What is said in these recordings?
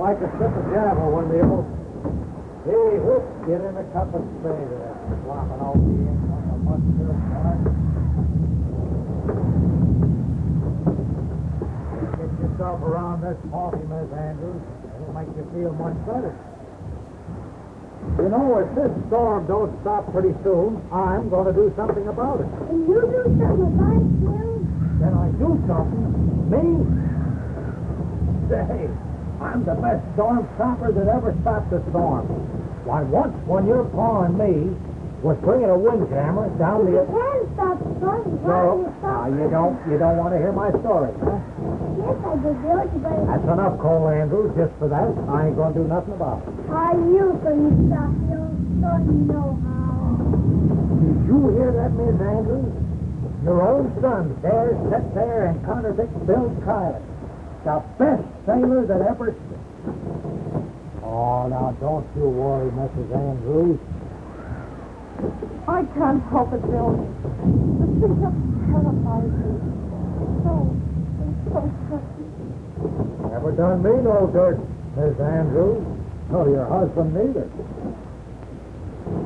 like a sip of java when the old... Hey, whoop, get in a cup of spray there. Flopping all the ink on the mustard. Get yourself around this coffee, Miss Andrews. It'll make you feel much better. You know, if this storm don't stop pretty soon, I'm going to do something about it. And you do something about it, Bill? Then I do something. Me? Say, I'm the best storm stopper that ever stopped a storm. Why, once when your pa and me was bringing a windjammer down You the... can stop the storm. Do you you don't, you don't want to hear my story, huh? Yes, I do. You better... That's enough, Cole Andrews. Just for that, I ain't going to do nothing about it. How you going to stop Bill? Don't you know how? Did you hear that, Miss Andrews? Your own son dares sit there and contradict Bill Kiley, the best sailor that ever... Oh, now don't you worry, Mrs. Andrews. I can't help it, Bill. The thing just terrifies me. So, so touching. Never done me no dirt, Miss Andrews. Nor your husband neither.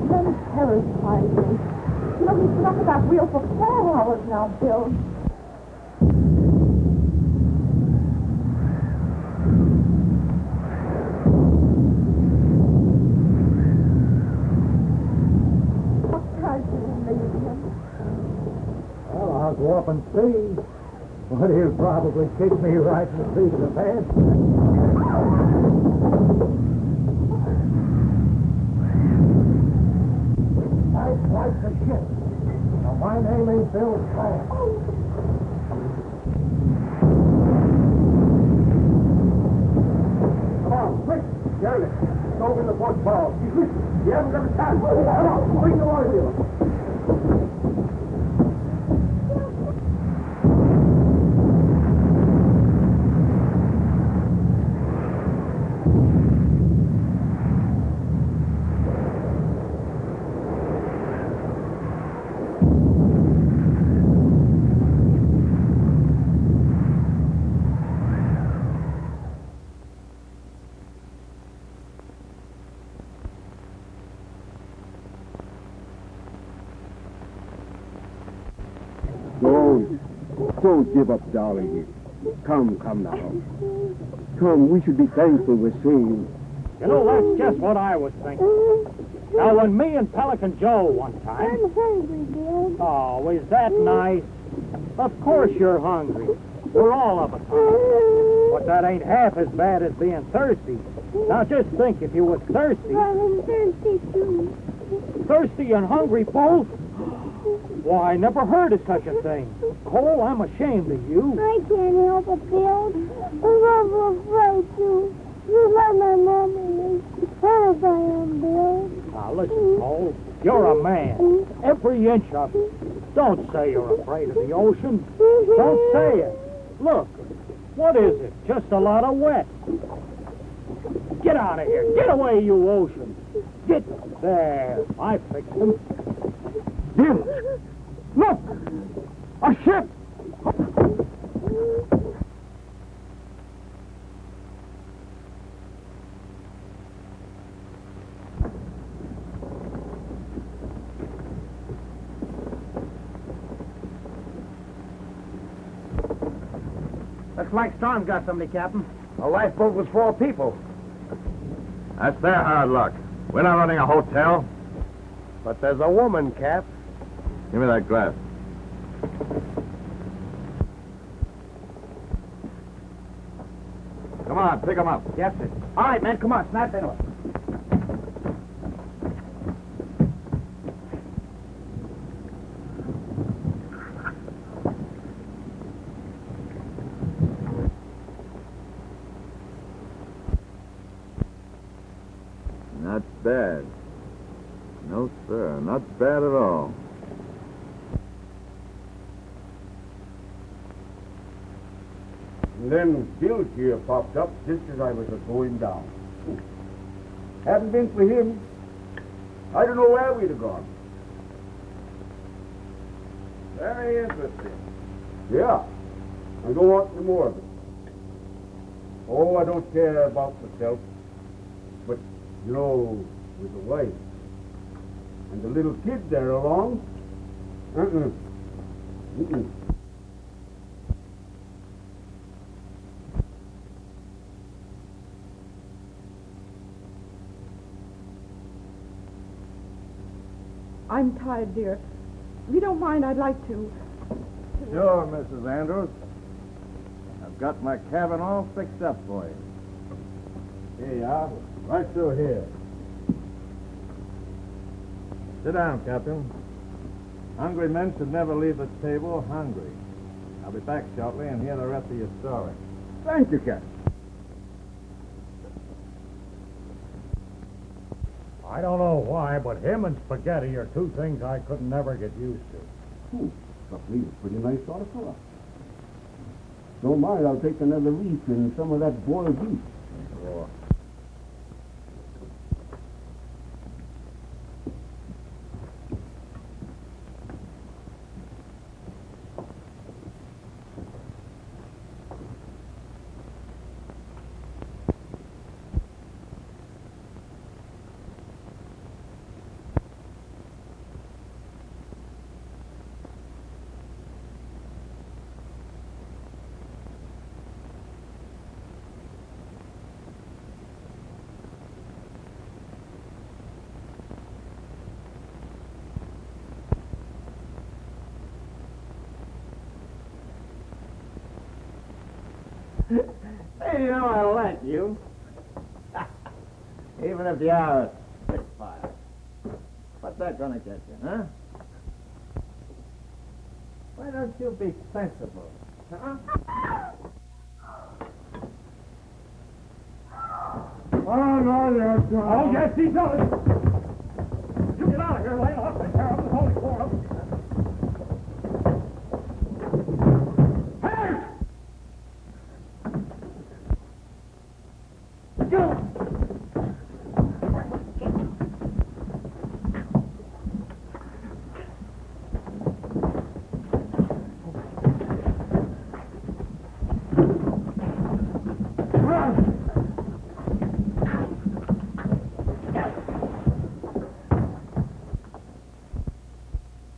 Then terrifies me. You know, he's been up at that wheel for four hours now, Bill. What can't you leave him? Well, I'll go up and see. But he'll probably kick me right in the seat of the pants. Nice like the ship. Now, my name ain't Bill Clamp. Come on, quick. Jerry, stove in the port bow. You haven't got a chance. Come on, bring the water wheel. Don't. Don't give up, darling. Come, come now. Come, we should be thankful we're saved. You know, that's just what I was thinking. Now, when me and Pelican Joe one time. I'm hungry, Bill. Oh, is that nice? Of course you're hungry. We're all of us hungry. But that ain't half as bad as being thirsty. Now, just think if you was thirsty, I'm thirsty, too. thirsty and hungry both. Why, I never heard of such a thing. Cole, I'm ashamed of you. I can't help it, Bill. I'm afraid to. You let my mommy as I am, Bill. Now, listen, Cole. You're a man. Every inch of you. Don't say you're afraid of the ocean. Don't say it. Look, what is it? Just a lot of wet. Get out of here. Get away, you ocean. Get there. I fixed them. Bill! Look! A ship! Looks like Storm got somebody, Captain. A lifeboat was four people. That's their hard luck. We're not running a hotel. But there's a woman, Cap. Give me that glass. Come on, pick 'em up. Yes, sir. All right, man, come on, snap into it. Not bad. No, sir, not bad at all. And then Bill's here popped up just as I was going down. Hadn't been for him, I don't know where we'd have gone. Very interesting. Yeah. I don't want any more of it. Oh, I don't care about myself. But, you know, with the wife and the little kid there along, uh-uh. Mm-mm. I'm tired, dear. If you don't mind, I'd like to. Sure, Mrs. Andrews. I've got my cabin all fixed up for you. Here you are, right through here. Sit down, Captain. Hungry men should never leave the table hungry. I'll be back shortly and hear the rest of your story. Thank you, Captain. I don't know why, but him and spaghetti are two things I could never get used to. Hmm. Me a pretty nice sort of fellow. Don't mind, I'll take another reef and some of that boiled beef. Sure. Hey, you know I like you. Even if you are a spitfire. What's that gonna get you, huh? Why don't you be sensible? Huh? Oh, no, you're Oh, yes, he does. You get out of here, Lane. I'll take care of him. There's only four of them. Hey!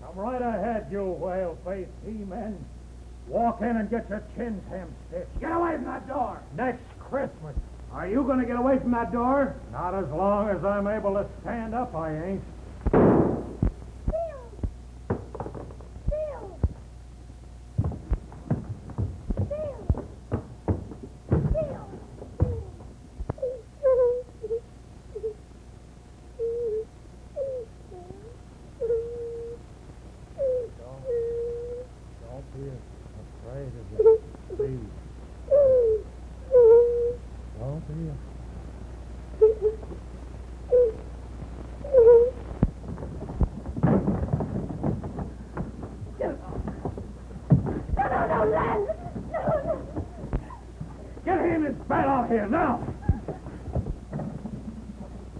Come right ahead, you whale-faced he-men. Walk and get your chin hem-stitched. Get away from that door! Next Christmas. Are you going to get away from that door? Not as long as I'm able to stand up, I ain't. Bill! Bill! Bill! Bill! Don't be afraid of it. Please, don't be No, no, no, Len! No, no! Get him his bat out here now!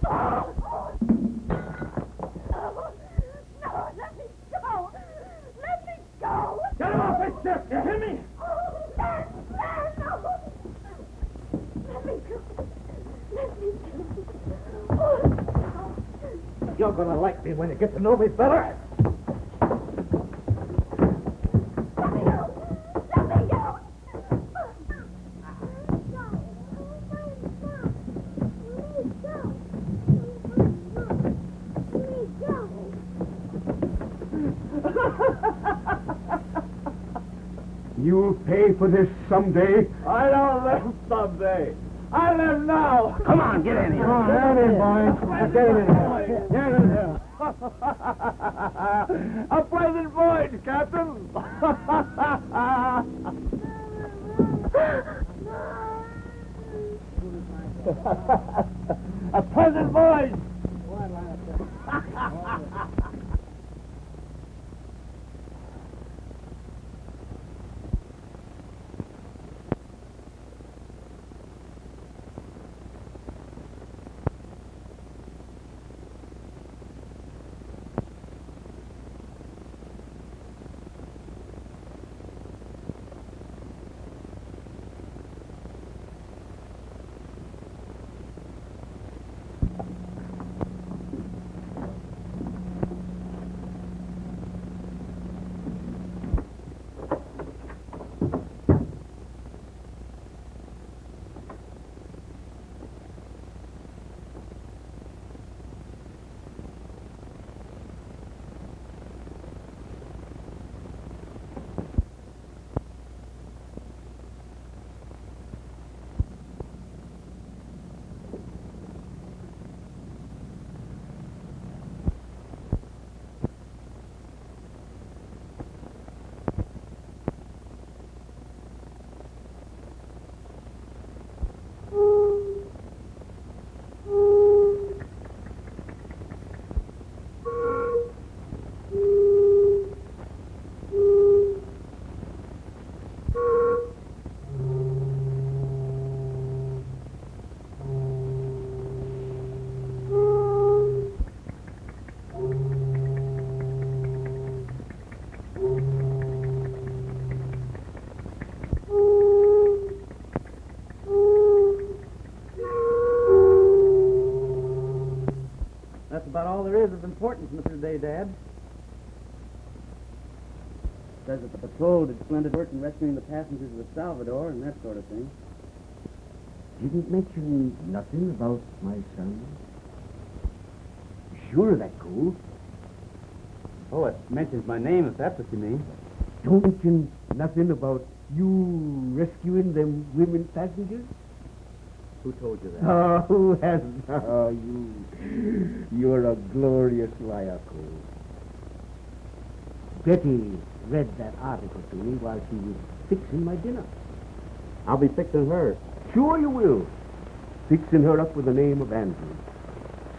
No, let me go! Let me go! Get off ship! You hear me? Oh, no! Let me go! Let me go! You're gonna like me when you get to know me better. let me go! Let me go! You'll pay for this someday. I don't live someday. I live now. Come on, get in here. Come on, get in, boys. Get in here. Get in here. A pleasant voyage, Captain. A about all there is of importance, Mr. Day, Dad. Says that the patrol did splendid work in rescuing the passengers of the Salvador and that sort of thing. Didn't mention nothing about my son. Sure that cool. Oh, it mentions my name, if that's what you mean. Don't mention nothing about you rescuing them women passengers. Who told you that? Oh, who hasn't? Oh, you. You're a glorious liar, Cole. Betty read that article to me while she was fixing my dinner. I'll be fixing her. Sure you will. Fixing her up with the name of Andrews,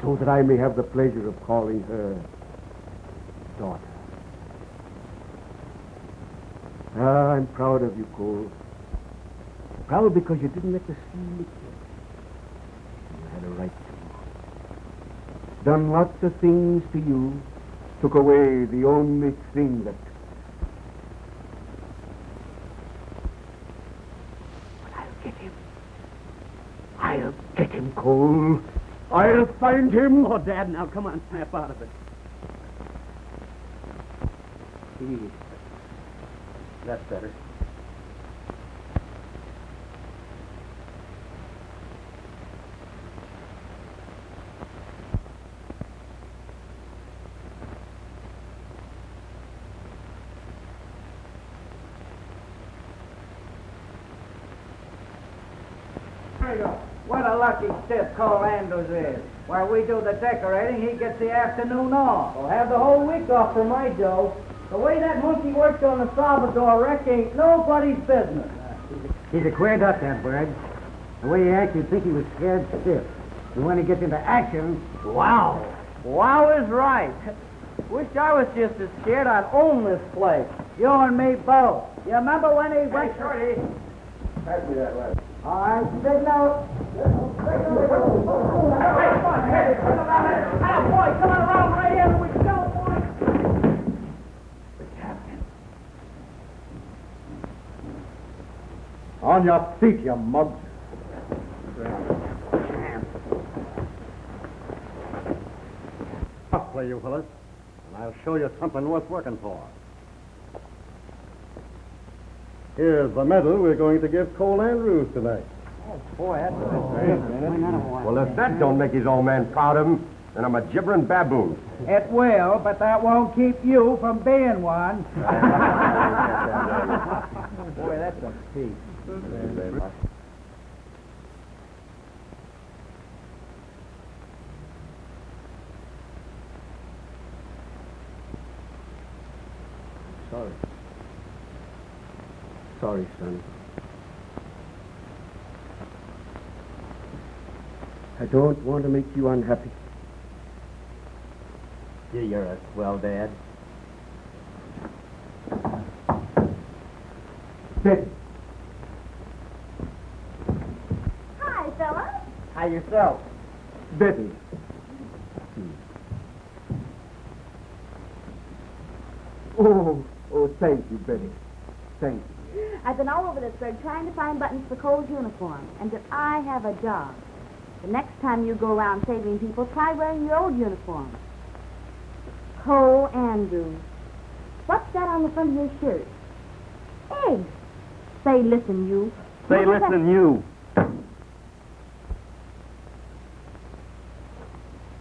so that I may have the pleasure of calling her daughter. Ah, I'm proud of you, Cole. Proud because you didn't let the sea lick you. You had a right to. Done lots of things to you. Took away the only thing that. But I'll get him. I'll get him, Cole. I'll find him. Oh, Dad, now come on, snap out of it. He- That's better. There you go. What a lucky stiff Cole Andrews is. While we do the decorating, he gets the afternoon off. I'll have the whole week off for my Joe. The way that monkey worked on the Salvador wreck ain't nobody's business. He's a queer duck, that bird. The way he acts, you'd think he was scared stiff. And when he gets into action, wow. Wow is right. Wish I was just as scared I'd own this place. You and me both. You remember when he went... Shorty. Pass me that letter. All right, big note. On, your feet, you mugs. Softly, you fellas, and I'll show you something worth working for. Here's the medal we're going to give Cole Andrews tonight. Boy, that's Well, if that don't make his old man proud of him, then I'm a gibbering baboon. It will, but that won't keep you from being one. Boy, that's a piece. Sorry. Sorry, son. Don't want to make you unhappy. Gee, you're a swell dad. Betty, Hi, fella. How yourself? Betty. Oh, oh, thank you, Betty. Thank you. I've been all over this burg trying to find buttons for Cole's uniform, and that I have a job. The next time you go around saving people, try wearing your old uniform. Cole Andrews. What's that on the front of your shirt? Eggs. Say, listen, you. Say, What listen, you.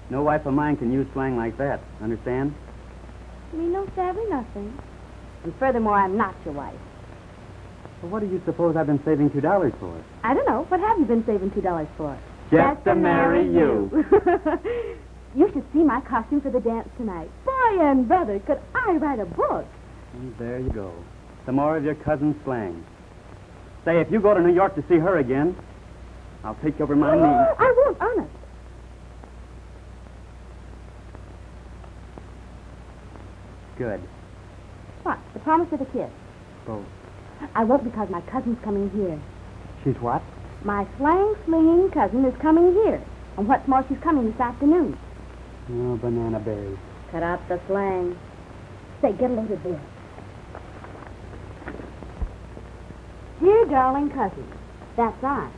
No wife of mine can use slang like that. Understand? Me no savvy nothing. And furthermore, I'm not your wife. Well, what do you suppose I've been saving two dollars for? I don't know. What have you been saving two dollars for? Just to marry you. you should see my costume for the dance tonight. Boy and brother, could I write a book? And there you go. Some more of your cousin's slang. Say, if you go to New York to see her again, I'll take you over my knee. I won't, honest. Good. What? The promise of the kiss? Both. I won't because my cousin's coming here. She's what? My slang slinging cousin is coming here. And what's more, she's coming this afternoon. Oh, banana berries. Cut out the slang. Say, get a load of this. Dear darling cousin, that's I.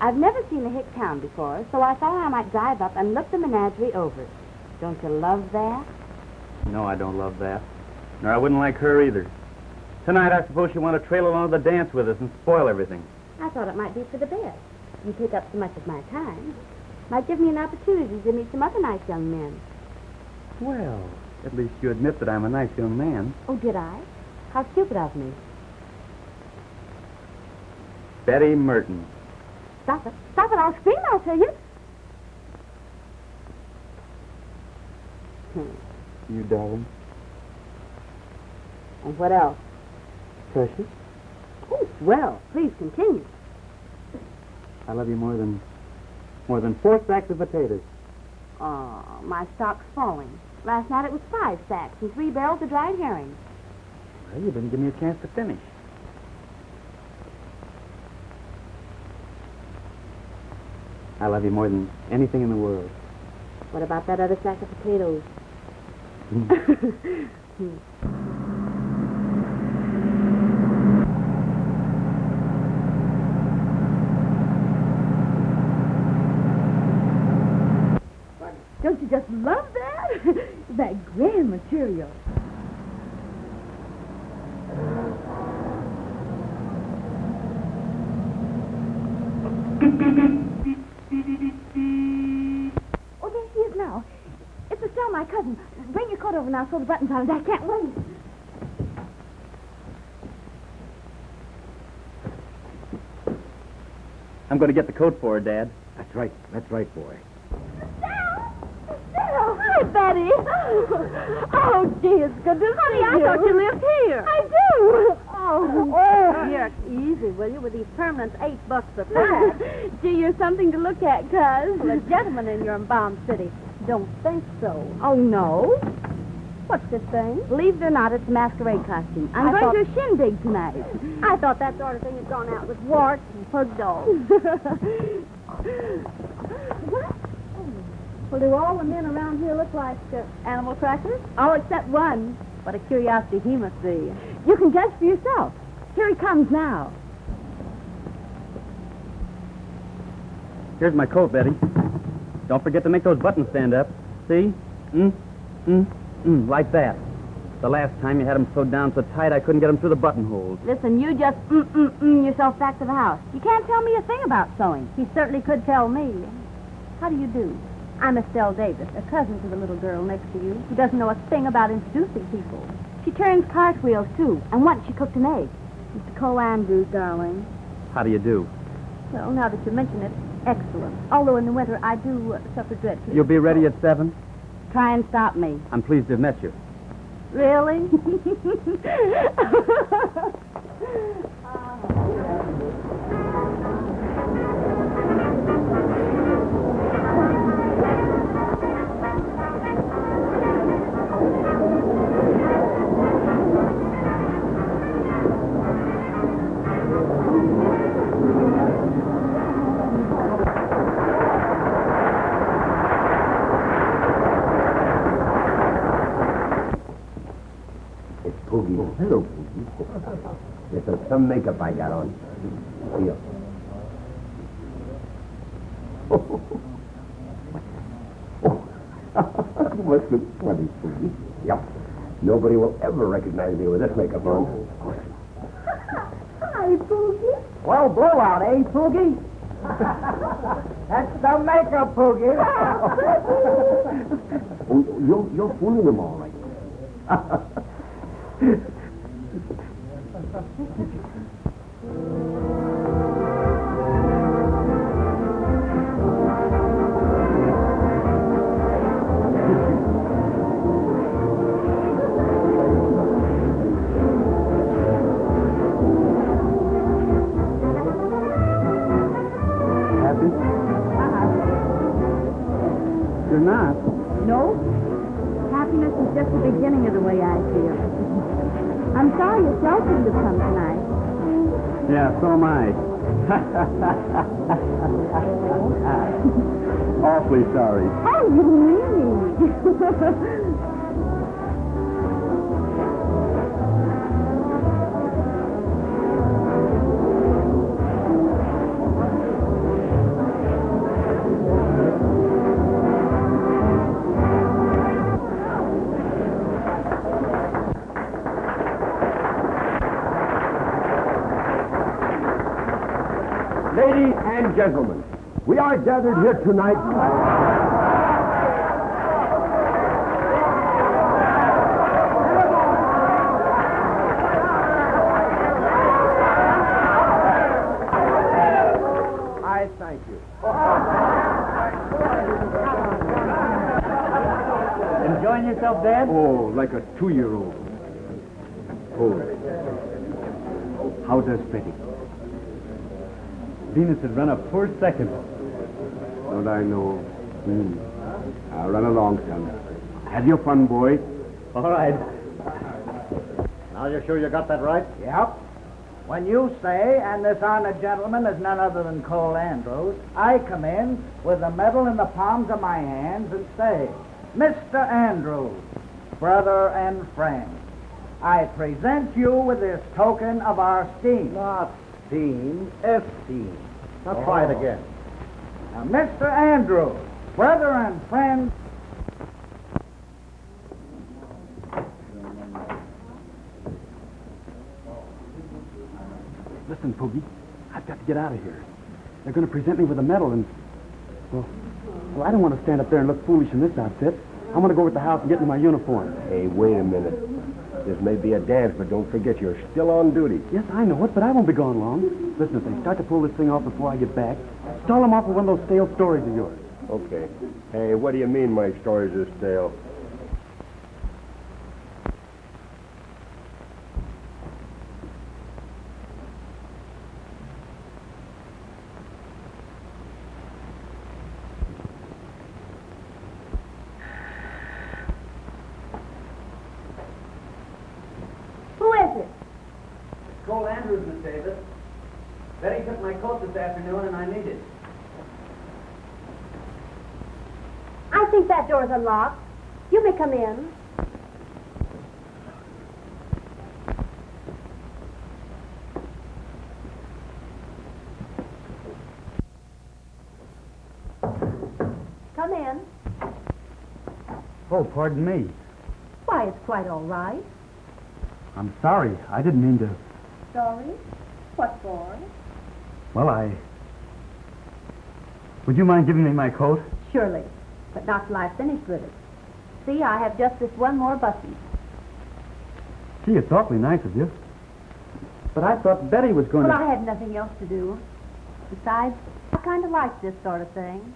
I've never seen the Hick town before, so I thought I might drive up and look the menagerie over. Don't you love that? No, I don't love that. Nor I wouldn't like her either. Tonight, I suppose she want to trail along to the dance with us and spoil everything. I thought it might be for the best. You take up so much of my time. Might give me an opportunity to meet some other nice young men. Well, at least you admit that I'm a nice young man. Oh, did I? How stupid of me. Betty Merton. Stop it. Stop it. I'll scream, I'll tell you. Hmm. You darling. And what else? Precious. Oh, swell. Please continue. I love you more than more than four sacks of potatoes. Oh, my stock's falling. Last night it was five sacks and three barrels of dried herring. Well, you didn't give me a chance to finish. I love you more than anything in the world. What about that other sack of potatoes? Don't you just love that? that grand material. Oh, there she is now. It's Estelle, my cousin. Bring your coat over now, sew the buttons on it. I can't wait. I'm going to get the coat for her, Dad. That's right. That's right, boy. Oh, hi, Betty. Oh, gee, it's good to Honey, see I thought you lived here. I do. Oh. Oh, here, easy, will you, with these permanents eight bucks a pack. Gee, you're something to look at, cuz. well, a gentleman in your Bomb City. Don't think so. Oh, no. What's this thing? Believe it or not, it's a masquerade costume. I'm I going thought- to a shindig tonight. I thought that sort of thing had gone out with warts and pug dogs. What? Well, do all the men around here look like uh, animal crackers? All except one. What a curiosity he must be. You can judge for yourself. Here he comes now. Here's my coat, Betty. Don't forget to make those buttons stand up. See? Mm, mm, mm, like that. The last time you had them sewed down so tight I couldn't get them through the buttonholes. Listen, you just mm, mm, mm yourself back to the house. You can't tell me a thing about sewing. He certainly could tell me. How do you do? I'm Estelle Davis, a cousin to the little girl next to you who doesn't know a thing about introducing people. She turns cartwheels, too, and once she cooked an egg. Mr. Cole Andrews, darling. How do you do? Well, now that you mention it, excellent. Although in the winter I do uh, suffer dreadfully. You'll be ready at seven? Try and stop me. I'm pleased to have met you. Really? It's Poogie. Hello, Poogie. This is some makeup I got on. Here. Oh, you must look funny, Poogie. Yep. Nobody will ever recognize me with this makeup on. Hi, Poogie. Well, blowout, eh, Poogie? That's the makeup, Poogie. Oh, you're, you're fooling them all right. You're not. No? Happiness is just the beginning of the way I feel. Sorry yourself come tonight. Yeah, so am I. Awfully sorry. Oh, you really? gentlemen, we are gathered here tonight. I thank you. Enjoying yourself, Dad? Oh, like a two-year-old. Oh. How does Betty? Venus had run a poor second. Don't I know? Hmm. Now run along, son. Have your fun, boy. All right. Now you're sure you got that right? Yep. When you say, and this honored gentleman is none other than Cole Andrews, I come in with the medal in the palms of my hands and say, Mr. Andrews, brother and friend, I present you with this token of our esteem. Not steam, esteem. Now try it oh. again. Now, Mr. Andrews, brother and friend, Listen, Poogie, I've got to get out of here. They're going to present me with a medal, and well, well, I don't want to stand up there and look foolish in this outfit. I want to go over to the house and get into my uniform. Hey, wait a minute. This may be a dance, but don't forget you're still on duty. Yes, I know it, but I won't be gone long. Listen, if they start to pull this thing off before I get back, stall them off with one of those stale stories of yours. Okay. Hey, what do you mean my stories are stale? Who is it? Cole Andrews, Miss Davis. Betty took my coat this afternoon, and I need it. I think that door's unlocked. You may come in. Come in. Oh, pardon me. Why, it's quite all right. I'm sorry. I didn't mean to. Sorry? What for? Well, I. Would you mind giving me my coat? Surely, but not till I've finished with it. See, I have just this one more button. Gee, it's awfully nice of you. But I thought Betty was going Well, to. I had nothing else to do. Besides, I kind of like this sort of thing.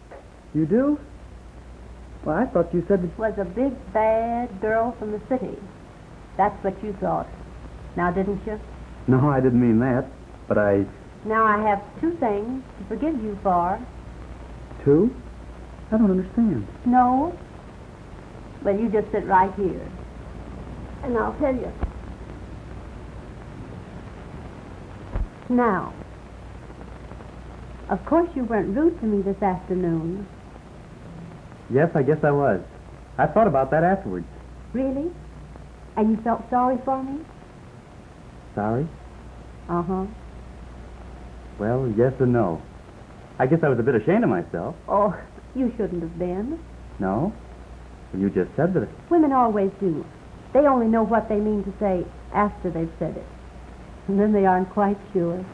You do? Well, I thought you said that. Was a big, bad girl from the city. That's what you thought. Now, didn't you? No, I didn't mean that. But I. Now I have two things to forgive you for. Two? I don't understand. No? Well, you just sit right here. And I'll tell you. Now, of course you weren't rude to me this afternoon. Yes, I guess I was. I thought about that afterwards. Really? And you felt sorry for me? Sorry? Uh huh. Well, yes and no. I guess I was a bit ashamed of myself. Oh, you shouldn't have been. No? Well, you just said that. Women always do. They only know what they mean to say after they've said it. And then they aren't quite sure.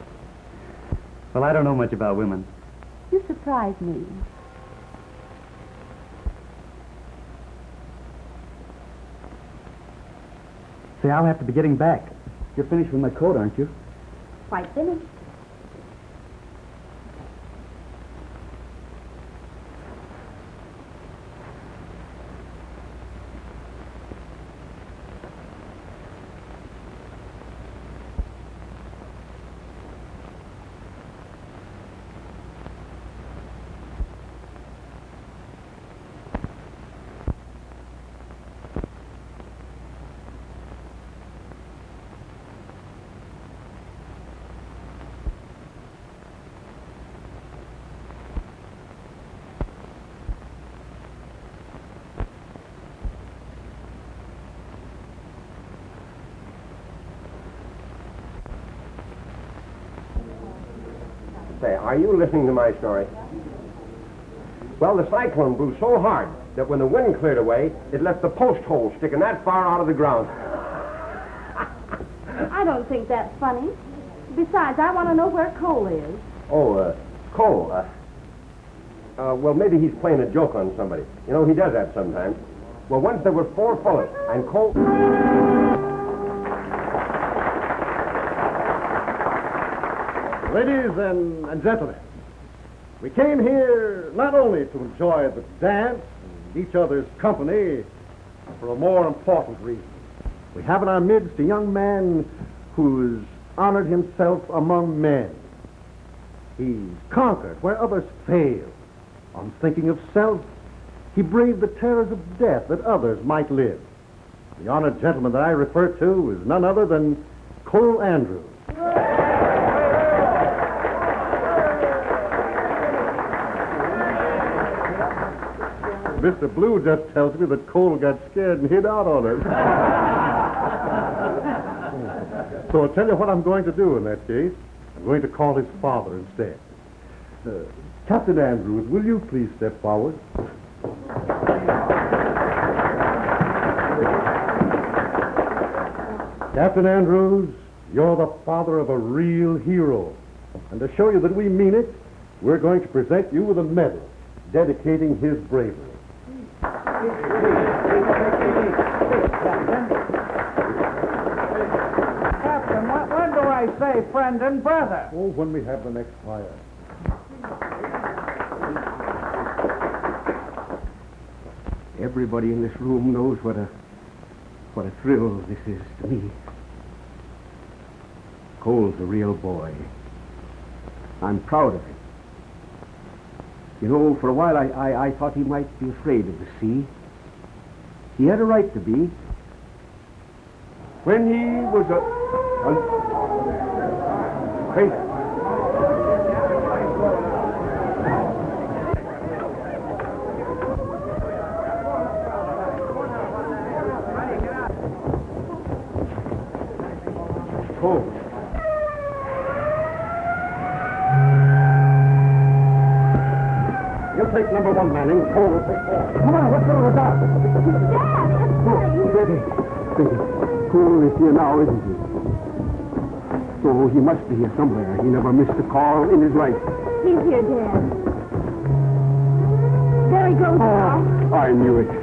Well, I don't know much about women. You surprise me. Say, I'll have to be getting back. You're finished with my coat, aren't you? Quite finished. Say, are you listening to my story? Well, the cyclone blew so hard that when the wind cleared away, it left the post hole sticking that far out of the ground. I don't think that's funny. Besides, I want to know where Cole is. Oh, uh, Cole. Uh, uh, well, maybe he's playing a joke on somebody. You know, he does that sometimes. Well, once there were four fellas, and Cole. Ladies and, and gentlemen, we came here not only to enjoy the dance and each other's company, but for a more important reason. We have in our midst a young man who's honored himself among men. He's conquered where others fail. Unthinking of self, he braved the terrors of death that others might live. The honored gentleman that I refer to is none other than Cole Andrews. Mr. Blue just tells me that Cole got scared and hid out on us. so I'll tell you what I'm going to do in that case. I'm going to call his father instead. Uh, Captain Andrews, will you please step forward? Captain Andrews, you're the father of a real hero. And to show you that we mean it, we're going to present you with a medal dedicating his bravery. Captain, when, when do I say friend and brother? Oh, when we have the next fire. Everybody in this room knows what a what a thrill this is to me. Cole's a real boy. I'm proud of him. You know, for a while I, I, I thought he might be afraid of the sea. He had a right to be. When he was a. a. number one, Manning. Cole will take four. Come on, let's go to the dock. Steady. Steady. Cole is here now, isn't he? So he must be here somewhere. He never missed a call in his life. He's here, Dad. There he goes ah, now. I knew it.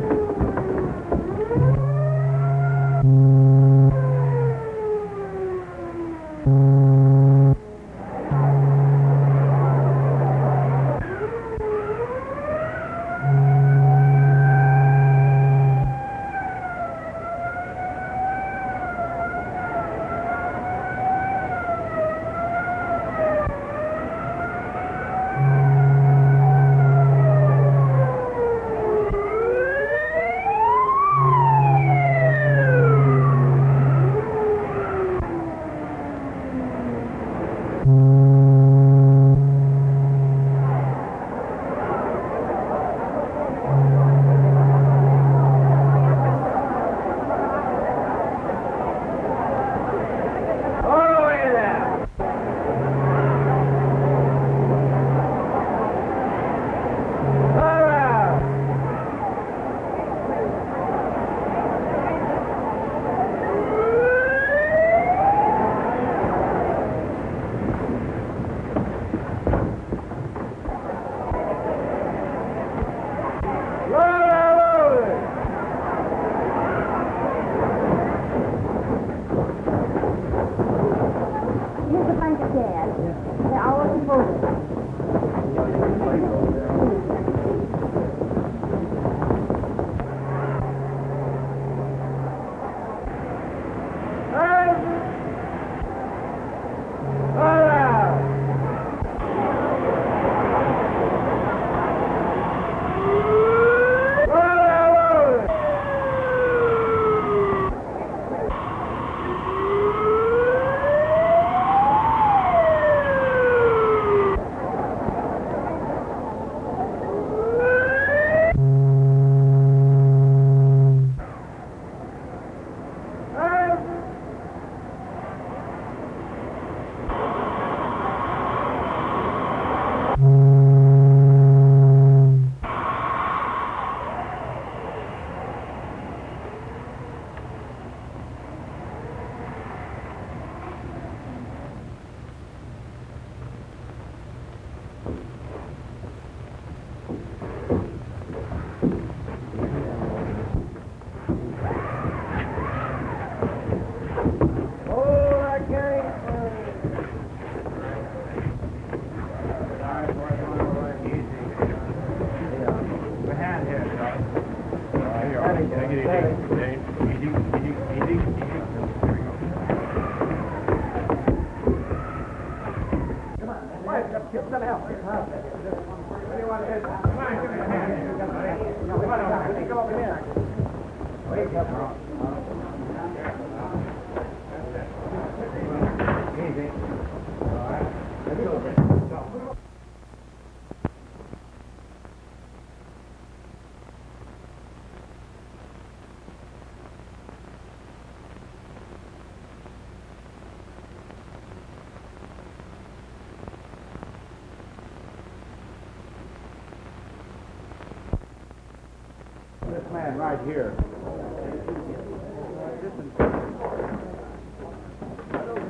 Right here.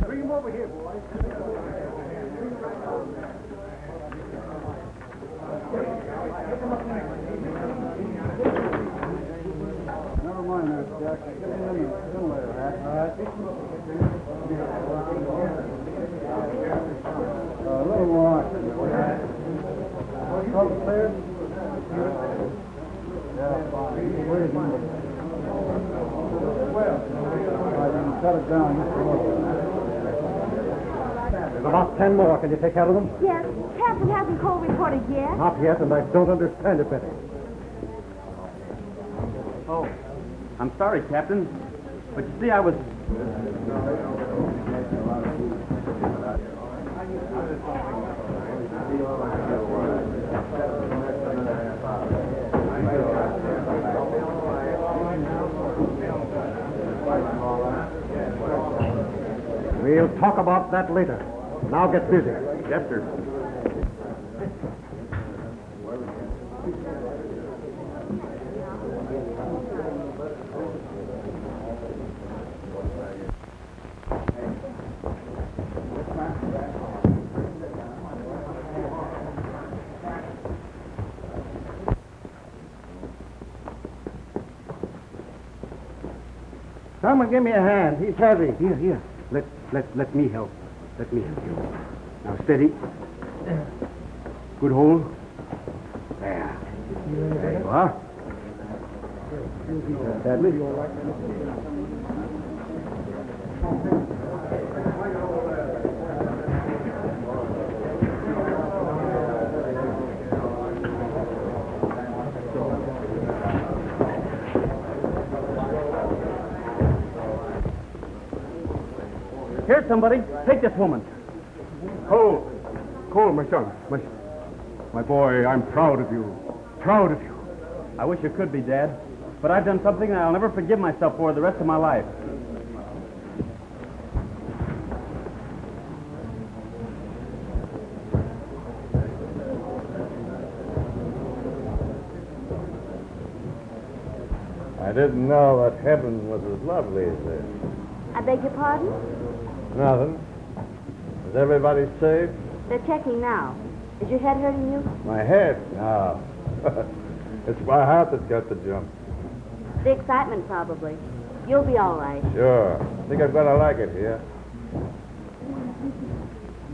Bring him over here, boys. Never right. Uh, a little more. Upstairs? Yeah, fine. Where is he? Well, I can cut it down just a little. There's about ten more. Can you take care of them? Yes. Captain hasn't Cole reported yet. Not yet, and I don't understand it, Betty. Oh, I'm sorry, Captain. But you see, I was. We'll talk about that later. Now get busy. Yes, sir. Someone give me a hand. He's heavy. Here, here. Let, let, let me help. Let me help you. Now steady. Good hold. There. There you are. Sadly. Here, somebody. Take this woman. Cole. Cole, my son. My, my boy, I'm proud of you. Proud of you. I wish you could be, Dad. But I've done something that I'll never forgive myself for the rest of my life. I didn't know that heaven was as lovely as this. I beg your pardon? Nothing. Is everybody safe? They're checking now. Is your head hurting you? My head? No. it's my heart that's got the jump. The excitement, probably. You'll be all right. Sure. I Think I'm gonna like it here.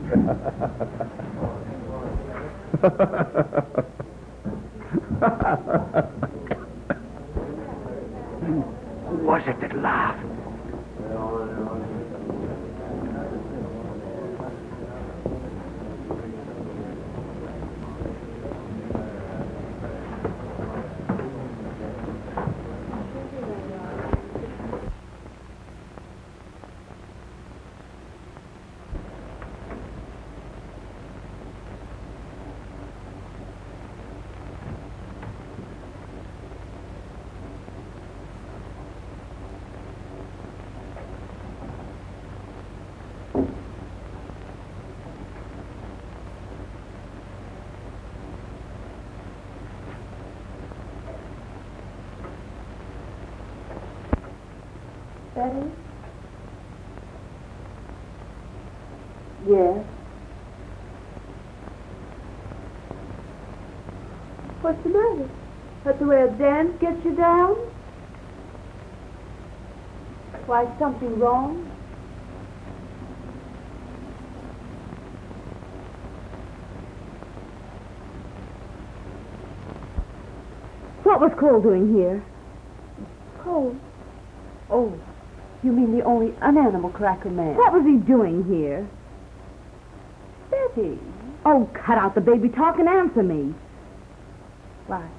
Who was it that laughed? Betty? Yes. What's the matter? The a dance gets you down? Why, something wrong? What was Cole doing here? Cole. Oh, you mean the only unanimal cracker man? What was he doing here? Betty. Oh, cut out the baby talk and answer me. Why,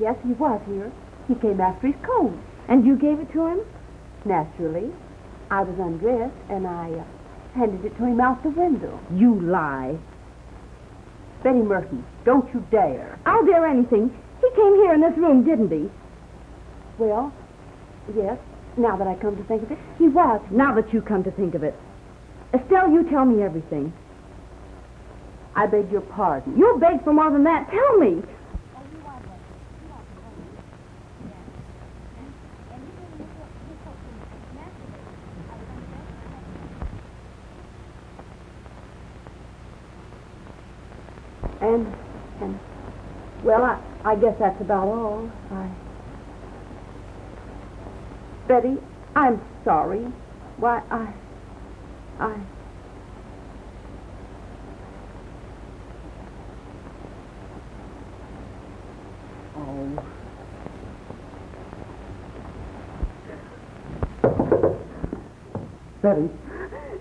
yes, he was here. He came after his coat. And you gave it to him? Naturally. I was undressed, and I uh, handed it to him out the window. You lie. Betty Merton, don't you dare. I'll dare anything. He came here in this room, didn't he? Well, yes, now that I come to think of it, he was. Now that you come to think of it. Estelle, you tell me everything. I beg your pardon. You'll beg for more than that. Tell me. And, and, well, I, I guess that's about all. I. Betty, I'm sorry. Why, I. I. Oh. Betty,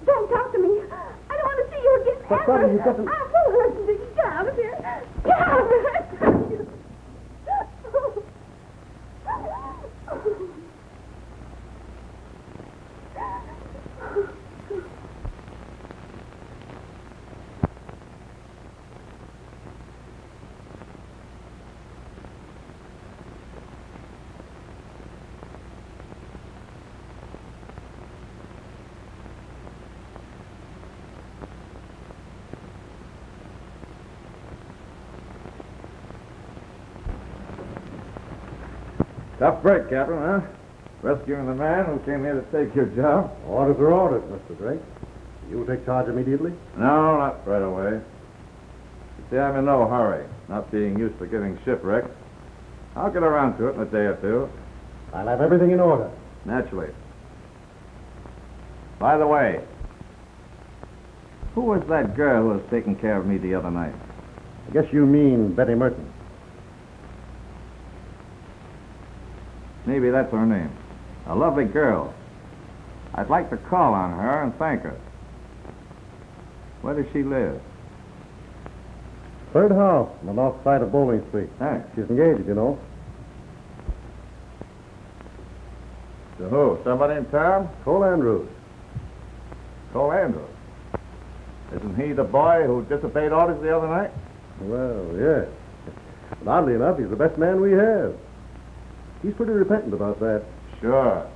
Don't talk to me. I don't want to see you again. But, ever. Betty, you to- I won't listen to you. Get out of here. Get out of here. Thank you. Tough break, Captain, huh? Rescuing the man who came here to take your job? orders are orders, Mr. Drake. You'll take charge immediately? No, not right away. You see, I'm in no hurry, not being used to getting shipwrecked. I'll get around to it in a day or two. I'll have everything in order. Naturally. By the way, who was that girl who was taking care of me the other night? I guess you mean Betty Merton. Maybe that's her name. A lovely girl. I'd like to call on her and thank her. Where does she live? Third house on the north side of Bowling Street. Thanks. She's engaged, you know. To who? Somebody in town? Cole Andrews. Cole Andrews. Isn't he the boy who disobeyed orders the other night? Well, yes. But oddly enough, he's the best man we have. He's pretty repentant about that. Sure.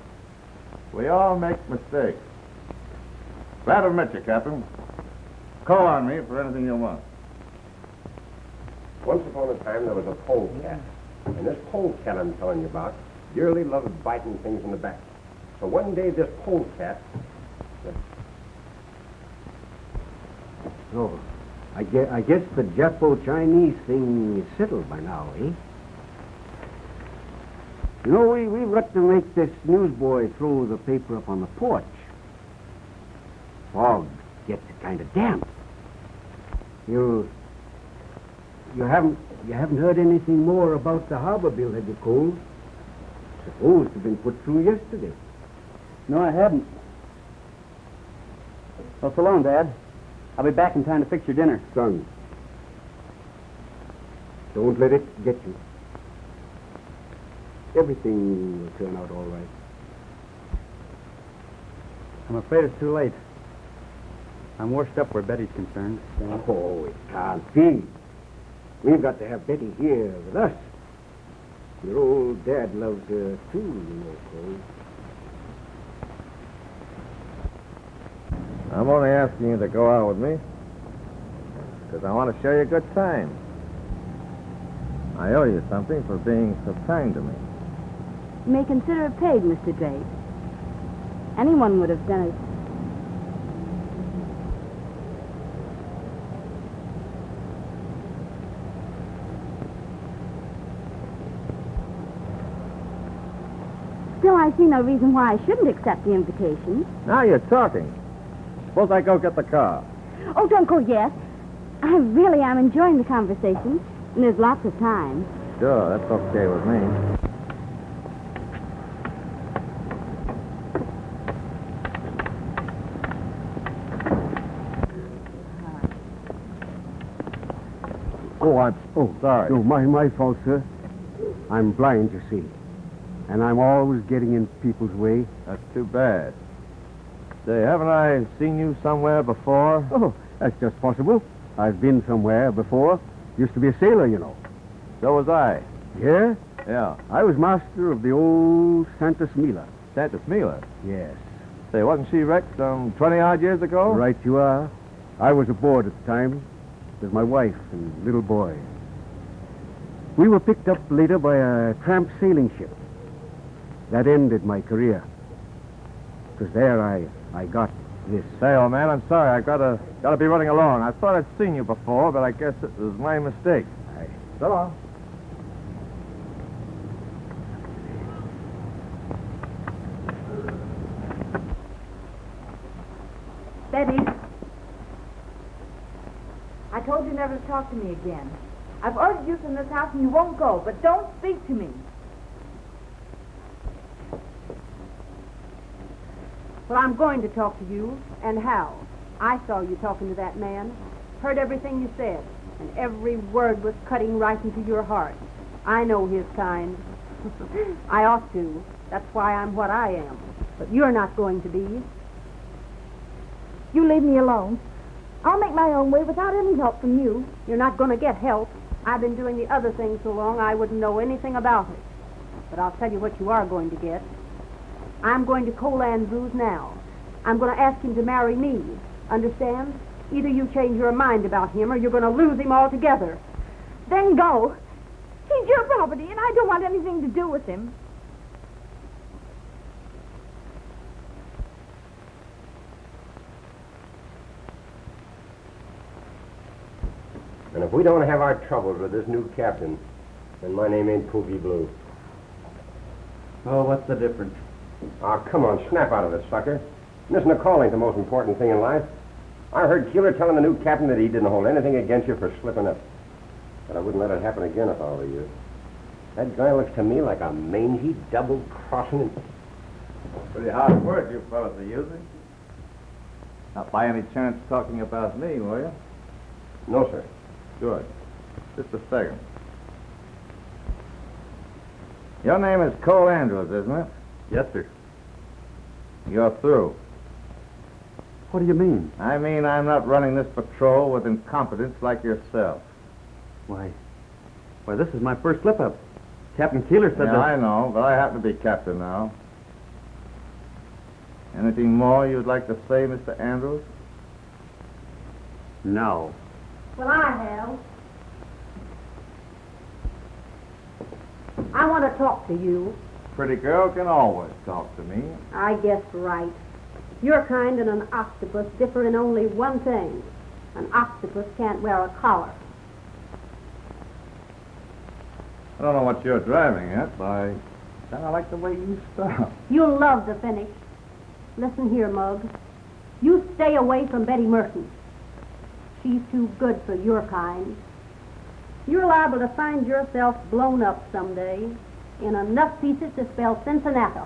We all make mistakes. Glad to meet you, Captain. Call on me for anything you want. Once upon a time, there was a polecat. And this polecat I'm telling you about dearly loved biting things in the back. So one day, this polecat Oh, I guess, I guess the Japo-Chinese thing is settled by now, eh? You know, we, we've got to make this newsboy throw the paper up on the porch. Fog gets kind of damp. You, you haven't, you haven't heard anything more about the harbor bill, have you, Cole? Supposed to have been put through yesterday. No, I haven't. Well, so long, Dad. I'll be back in time to fix your dinner. Son, don't let it get you. Everything will turn out all right. I'm afraid it's too late. I'm washed up where Betty's concerned. Oh, it can't be. We've got to have Betty here with us. Your old dad loves her too, you know, Cole. I'm only asking you to go out with me because I want to show you a good time. I owe you something for being so kind to me. You may consider it paid, Mr. Drake. Anyone would have done it. Still, I see no reason why I shouldn't accept the invitation. Now you're talking. Suppose I go get the car. Oh, don't go yet. I really am enjoying the conversation, and there's lots of time. Sure, that's okay with me. Oh, I'm... Oh, sorry. No, my, my fault, sir. I'm blind, you see. and I'm always getting in people's way. That's too bad. Say, haven't I seen you somewhere before? Oh, that's just possible. I've been somewhere before. Used to be a sailor, you know. So was I. Yeah? Yeah. I was master of the old Santa Smila. Santa Smila. Yes. Say, wasn't she wrecked some 20 odd years ago? Right you are. I was aboard at the time with my wife and little boy. We were picked up later by a tramp sailing ship. That ended my career. It was there I, I got this. Say, old man, I'm sorry. I gotta gotta be running along. I thought I'd seen you before, but I guess it was my mistake. Aye. So long. Betty. I told you never to talk to me again. I've ordered you from this house and you won't go, but don't speak to me. Well, I'm going to talk to you, and how? I saw you talking to that man, heard everything you said, and every word was cutting right into your heart. I know his kind. I ought to. That's why I'm what I am. But you're not going to be. You leave me alone. I'll make my own way without any help from you. You're not going to get help. I've been doing the other thing so long I wouldn't know anything about it. But I'll tell you what you are going to get. I'm going to Cole Andrews now. I'm going to ask him to marry me. Understand? Either you change your mind about him or you're going to lose him altogether. Then go. He's your property, and I don't want anything to do with him. And if we don't have our troubles with this new captain, then my name ain't Poopy Blue. Oh, what's the difference? Ah, come on, snap out of it, sucker. Listen, a call ain't the most important thing in life. I heard Keeler telling the new captain that he didn't hold anything against you for slipping up. But I wouldn't let it happen again if I were you. That guy looks to me like a mangy, double-crossing... Pretty hard word you fellas are using. Not by any chance talking about me, were you? No, sir. Good. Just a second. Your name is Cole Andrews, isn't it? Yes, sir. You're through. What do you mean? I mean, I'm not running this patrol with incompetence like yourself. Why, why, this is my first slip-up. Captain Keeler said yeah, that... I know, but I happen to be captain now. Anything more you'd like to say, Mr. Andrews? No. Well, I have. I want to talk to you. Pretty girl can always talk to me. I guessed right. Your kind and an octopus differ in only one thing. An octopus can't wear a collar. I don't know what you're driving at, but I kind of like the way you stop. You'll love the finish. Listen here, Mug. You stay away from Betty Merton. She's too good for your kind. You're liable to find yourself blown up someday in enough pieces to spell Cincinnati.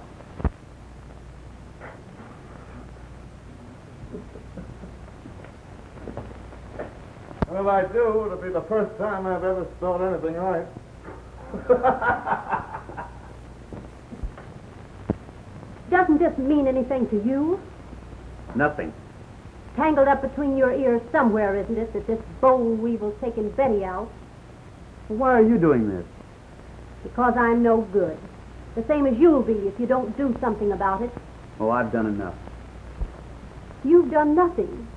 Well, if I do, it'll be the first time I've ever spelled anything right. Doesn't this mean anything to you? Nothing. Tangled up between your ears somewhere, isn't it, that this boll weevil's taken Betty out? Why are you doing this? Because I'm no good. The same as you'll be if you don't do something about it. Oh, I've done enough. You've done nothing.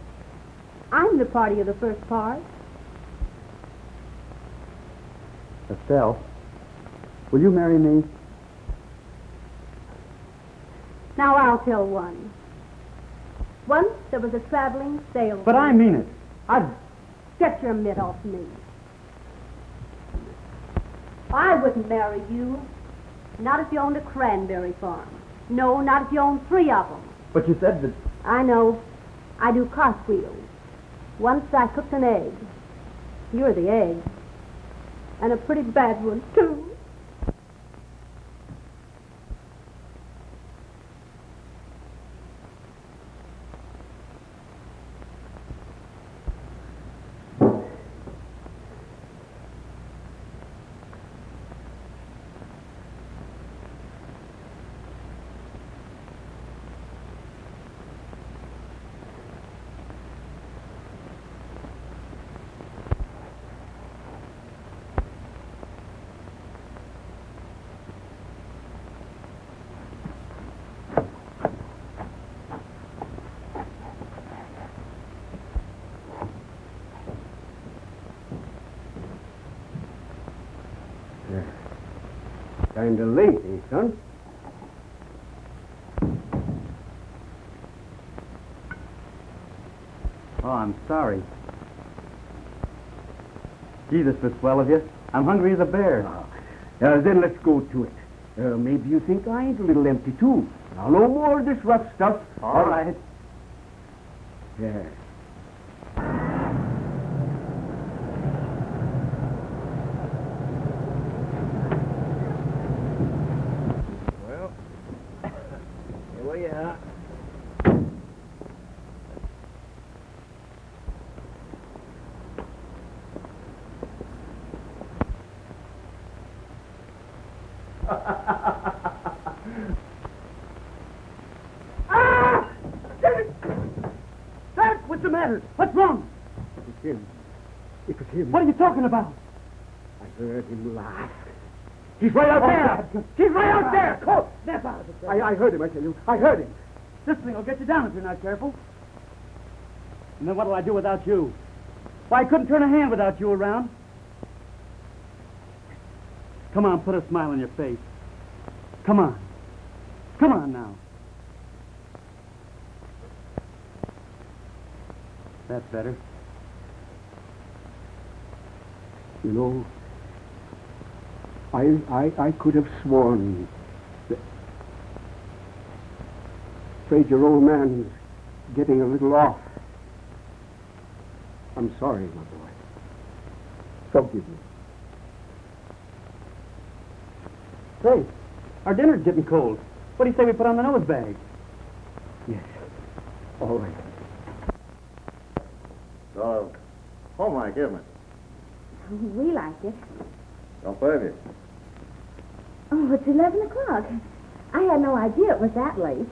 I'm the party of the first part. Estelle, will you marry me? Now I'll tell one. Once there was a traveling salesman. But I mean it. I... Get your mitt off me. I wouldn't marry you. Not if you owned a cranberry farm. No, not if you owned three of them. But you said that... I know. I do cartwheels. Once I cooked an egg. You're the egg. And a pretty bad one, too. Kinda late, eh, son? Oh, I'm sorry. Gee, this was swell of you. I'm hungry as a bear. Uh, then let's go to it. Uh, maybe you think I ain't a little empty, too. Now, no more of this rough stuff. All right. Yeah. Well, here we are. Ah! Dad, what's the matter? What's wrong? It was him. It was him. What are you talking about? I heard him laugh. He's right out oh, there. He's right out there. Call. Snap out of it. I, I heard him, I tell you. I heard him. This thing will get you down if you're not careful. And then what'll I do without you? Why, I couldn't turn a hand without you around. Come on, put a smile on your face. Come on. Come on now. That's better. You know, I, I, I could have sworn that... Afraid your old man's getting a little off. I'm sorry, my boy. Forgive me. Say, our dinner's getting cold. What do you say we put on the nose bag? Yes. All right. So, like, isn't it? We like it. Don't blame you. Oh, it's 11 o'clock. I had no idea it was that late.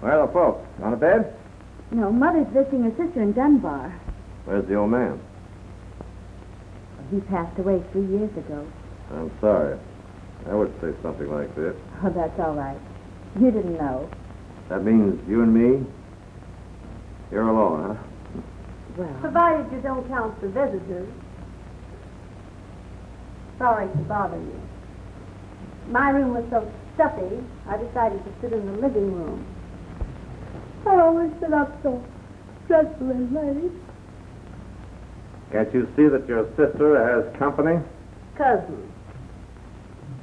Where are the folks? On the bed? No, Mother's visiting her sister in Dunbar. Where's the old man? He passed away three years ago. I'm sorry. I would say something like this. Oh, that's all right. You didn't know. That means you and me? You're alone, huh? Well, Provided you don't count the visitors. Sorry to bother you. My room was so stuffy, I decided to sit in the living room. I always sit up so dreadfully late. Can't you see that your sister has company? Cousin.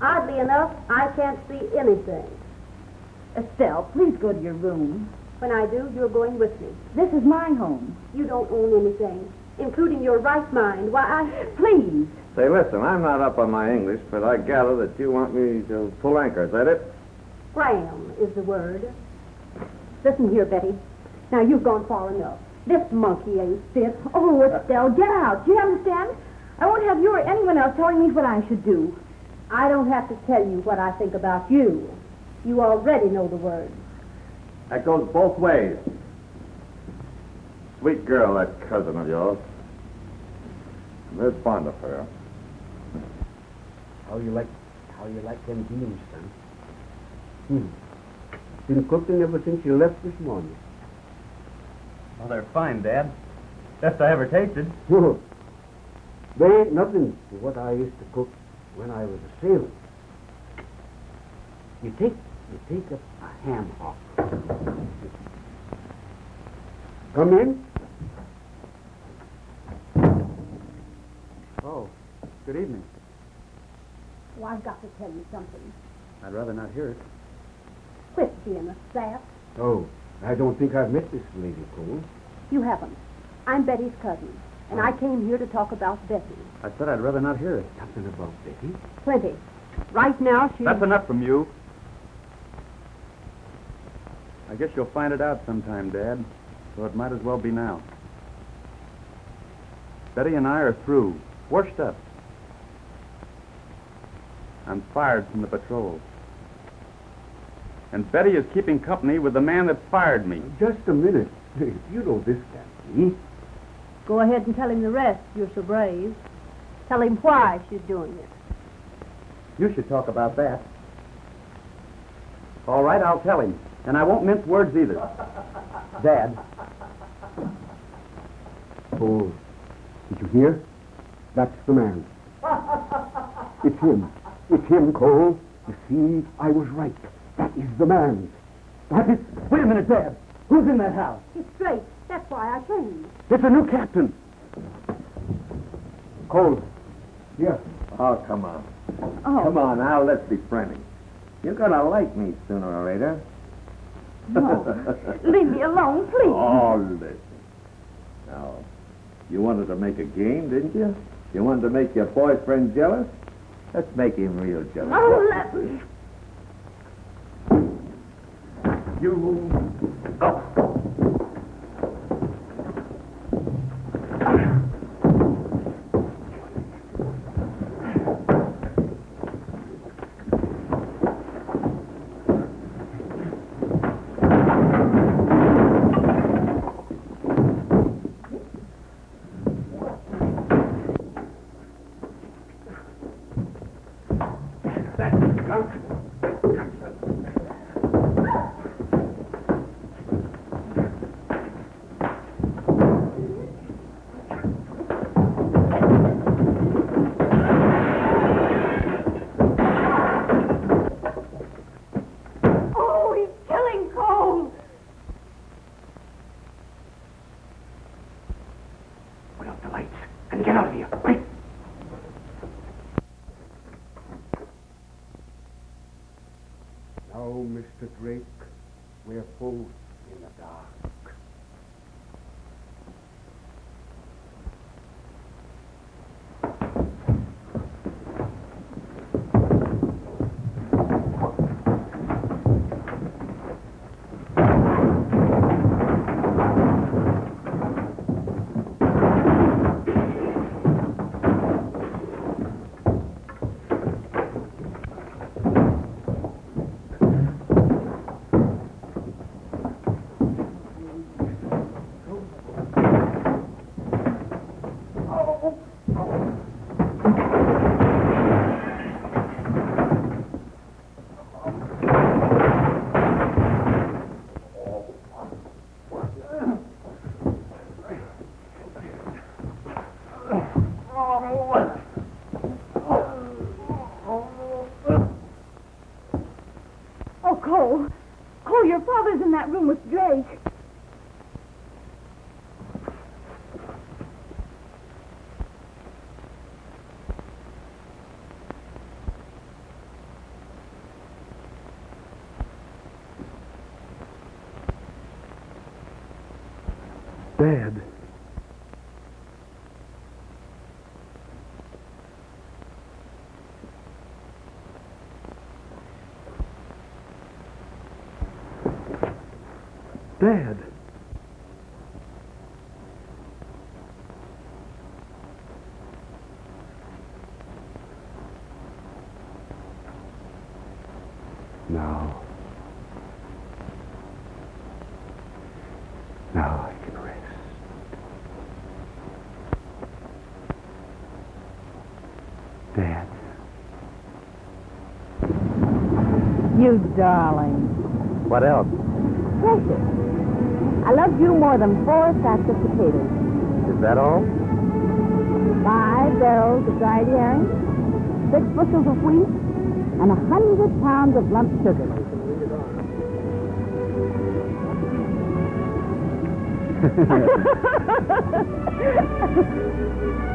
Oddly enough, I can't see anything. Estelle, please go to your room. When I do, you're going with me. This is my home. You don't own anything, including your right mind. Why, I... Please. Say, listen, I'm not up on my English, but I gather that you want me to pull anchor. Is that it? Graham is the word. Listen here, Betty. Now, you've gone far enough. This monkey ain't fit. Oh, Estelle, get out. Do you understand? I won't have you or anyone else telling me what I should do. I don't have to tell you what I think about you. You already know the word. That goes both ways. Sweet girl, that cousin of yours. I'm very fond of her. How you like, how you like them beans, son? Hmm. Been cooking ever since you left this morning. Well, they're fine, Dad. Best I ever tasted. they ain't nothing to what I used to cook when I was a sailor. You take, you take a, a ham hock. Come in. Oh, good evening. Oh, I've got to tell you something. I'd rather not hear it. Quit being a sap. Oh, I don't think I've met this lady, Cole. You haven't. I'm Betty's cousin, and I oh. came here to talk about Betty. I said I'd rather not hear it. Something about Betty? Plenty. Right now, she's... That's enough from you. I guess you'll find it out sometime, Dad. So it might as well be now. Betty and I are through. Washed up. I'm fired from the patrol. And Betty is keeping company with the man that fired me. Just a minute. You know this can't be. Eh? Go ahead and tell him the rest. You're so brave. Tell him why she's doing it. You should talk about that. All right, I'll tell him. And I won't mince words either. Dad. Oh, did you hear? That's the man. It's him. It's him, Cole. You see, I was right. That is the man. That is... Wait a minute, Dad. Who's in that house? It's Drake. That's why I came. It's a new captain. Cole. Here. Oh, come on. Oh. Come on now, let's be friendly. You're gonna like me sooner or later. No. Leave me alone, please. Oh, listen. Now, you wanted to make a game, didn't you? You wanted to make your boyfriend jealous? Let's make him real jealous. Oh, let me. You. Oh, Dad. Dad. Now. Now I can rest. Dad. You darling. What else? Precious. I love you more than four sacks of potatoes, Is that all? five barrels of dried herring, six bushels of wheat, and a hundred pounds of lump sugar.